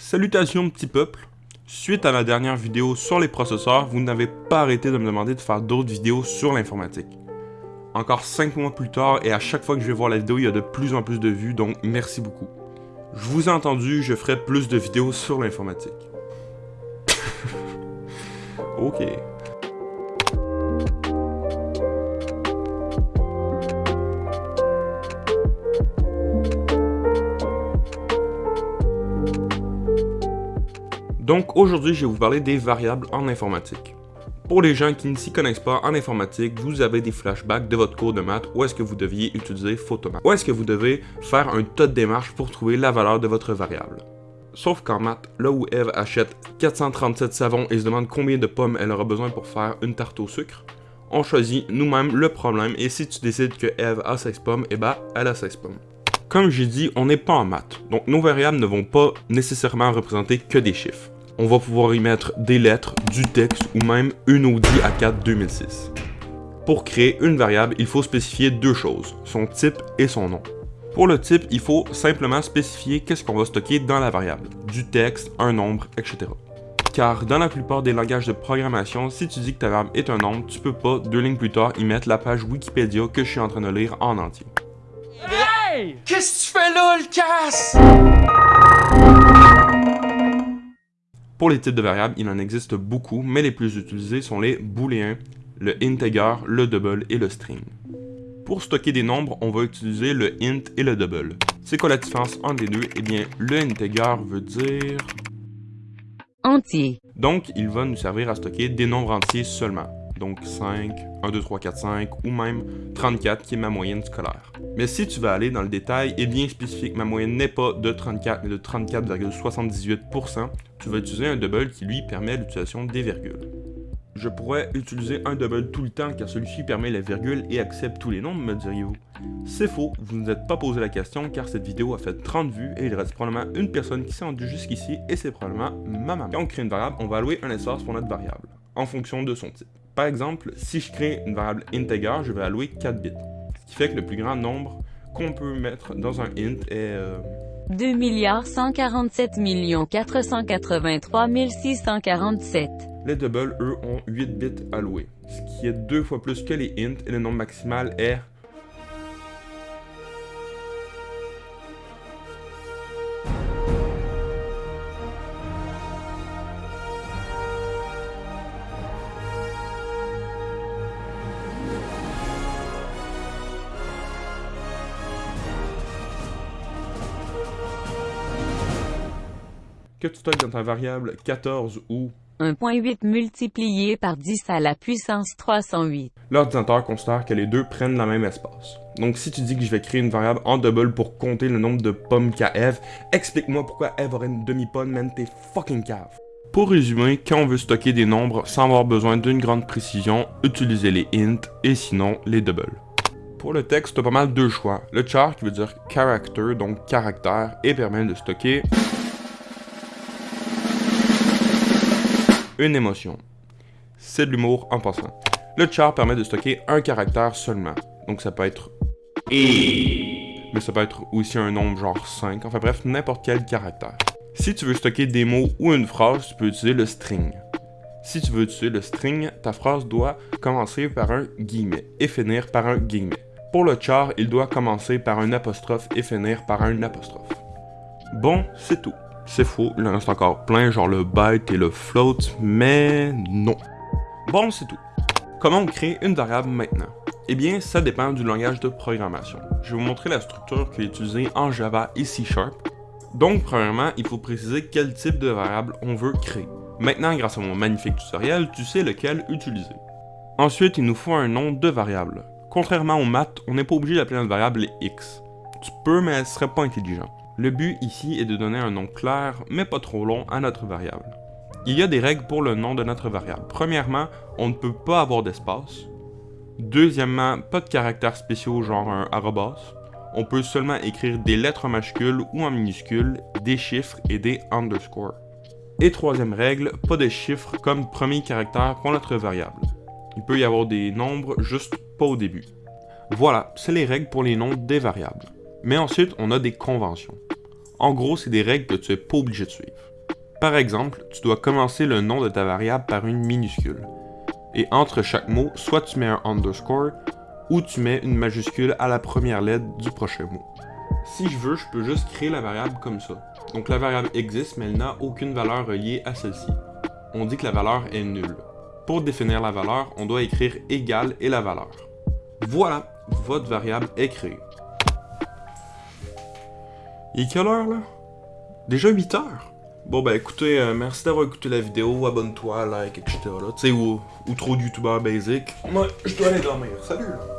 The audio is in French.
Salutations petit peuple Suite à ma dernière vidéo sur les processeurs, vous n'avez pas arrêté de me demander de faire d'autres vidéos sur l'informatique. Encore 5 mois plus tard, et à chaque fois que je vais voir la vidéo, il y a de plus en plus de vues, donc merci beaucoup. Je vous ai entendu, je ferai plus de vidéos sur l'informatique. ok. Donc aujourd'hui, je vais vous parler des variables en informatique. Pour les gens qui ne s'y connaissent pas en informatique, vous avez des flashbacks de votre cours de maths où est-ce que vous deviez utiliser Photomath. Où est-ce que vous devez faire un tas de démarches pour trouver la valeur de votre variable? Sauf qu'en maths, là où Eve achète 437 savons et se demande combien de pommes elle aura besoin pour faire une tarte au sucre, on choisit nous-mêmes le problème et si tu décides que Eve a 16 pommes, eh ben, elle a 16 pommes. Comme j'ai dit, on n'est pas en maths, donc nos variables ne vont pas nécessairement représenter que des chiffres on va pouvoir y mettre des lettres, du texte ou même une Audi A4 2006. Pour créer une variable, il faut spécifier deux choses, son type et son nom. Pour le type, il faut simplement spécifier qu'est-ce qu'on va stocker dans la variable, du texte, un nombre, etc. Car dans la plupart des langages de programmation, si tu dis que ta variable est un nombre, tu peux pas, deux lignes plus tard, y mettre la page Wikipédia que je suis en train de lire en entier. Hey! Qu'est-ce que tu fais là, le casse? Pour les types de variables, il en existe beaucoup, mais les plus utilisés sont les booléens, le integer, le double et le string. Pour stocker des nombres, on va utiliser le int et le double. C'est quoi la différence entre les deux? Eh bien, le integer veut dire... Entier. Donc, il va nous servir à stocker des nombres entiers seulement donc 5, 1, 2, 3, 4, 5, ou même 34 qui est ma moyenne scolaire. Mais si tu veux aller dans le détail et bien spécifier que ma moyenne n'est pas de 34 mais de 34,78%, tu vas utiliser un double qui lui permet l'utilisation des virgules. Je pourrais utiliser un double tout le temps car celui-ci permet les virgules et accepte tous les nombres, me diriez-vous? C'est faux, vous ne vous êtes pas posé la question car cette vidéo a fait 30 vues et il reste probablement une personne qui s'est rendue jusqu'ici et c'est probablement ma maman. Quand on crée une variable, on va allouer un espace pour notre variable, en fonction de son type. Par exemple, si je crée une variable integer, je vais allouer 4 bits. Ce qui fait que le plus grand nombre qu'on peut mettre dans un int est... Euh... 2 147 483 647. Les doubles, eux, ont 8 bits alloués, ce qui est deux fois plus que les int et le nombre maximal est que tu stockes dans ta variable 14 ou 1.8 multiplié par 10 à la puissance 308. L'ordinateur considère que les deux prennent la même espace. Donc si tu dis que je vais créer une variable en double pour compter le nombre de pommes qu'a Eve, explique-moi pourquoi Eve aurait une demi-pomme, man, t'es fucking cave. Pour résumer, quand on veut stocker des nombres sans avoir besoin d'une grande précision, utilisez les int et sinon les doubles. Pour le texte, t'as pas mal deux choix. Le char qui veut dire character, donc caractère, et permet de stocker une émotion. C'est de l'humour en passant. Le char permet de stocker un caractère seulement. Donc ça peut être mais ça peut être aussi un nombre genre 5, enfin bref, n'importe quel caractère. Si tu veux stocker des mots ou une phrase, tu peux utiliser le string. Si tu veux utiliser le string, ta phrase doit commencer par un guillemet et finir par un guillemet. Pour le char, il doit commencer par un apostrophe et finir par un apostrophe. Bon, c'est tout. C'est faux, il en reste encore plein, genre le byte et le float, mais non. Bon, c'est tout. Comment on crée une variable maintenant? Eh bien, ça dépend du langage de programmation. Je vais vous montrer la structure qui est utilisée en Java et C Sharp. Donc, premièrement, il faut préciser quel type de variable on veut créer. Maintenant, grâce à mon magnifique tutoriel, tu sais lequel utiliser. Ensuite, il nous faut un nom de variable. Contrairement aux maths, on n'est pas obligé d'appeler notre variable x. Tu peux, mais ce serait pas intelligent. Le but ici est de donner un nom clair, mais pas trop long, à notre variable. Il y a des règles pour le nom de notre variable. Premièrement, on ne peut pas avoir d'espace. Deuxièmement, pas de caractères spéciaux genre un arrobas. On peut seulement écrire des lettres en majuscules ou en minuscules, des chiffres et des underscores. Et troisième règle, pas de chiffres comme premier caractère pour notre variable. Il peut y avoir des nombres, juste pas au début. Voilà, c'est les règles pour les noms des variables. Mais ensuite, on a des conventions. En gros, c'est des règles que tu n'es pas obligé de suivre. Par exemple, tu dois commencer le nom de ta variable par une minuscule. Et entre chaque mot, soit tu mets un underscore, ou tu mets une majuscule à la première lettre du prochain mot. Si je veux, je peux juste créer la variable comme ça. Donc la variable existe, mais elle n'a aucune valeur reliée à celle-ci. On dit que la valeur est nulle. Pour définir la valeur, on doit écrire égal et la valeur. Voilà, votre variable est créée. Il est quelle heure là? Déjà 8 heures? Bon ben écoutez, euh, merci d'avoir écouté la vidéo, abonne-toi, like, etc. Tu sais, ou, ou trop de youtubeurs basic. Moi, je dois aller dormir. Salut là!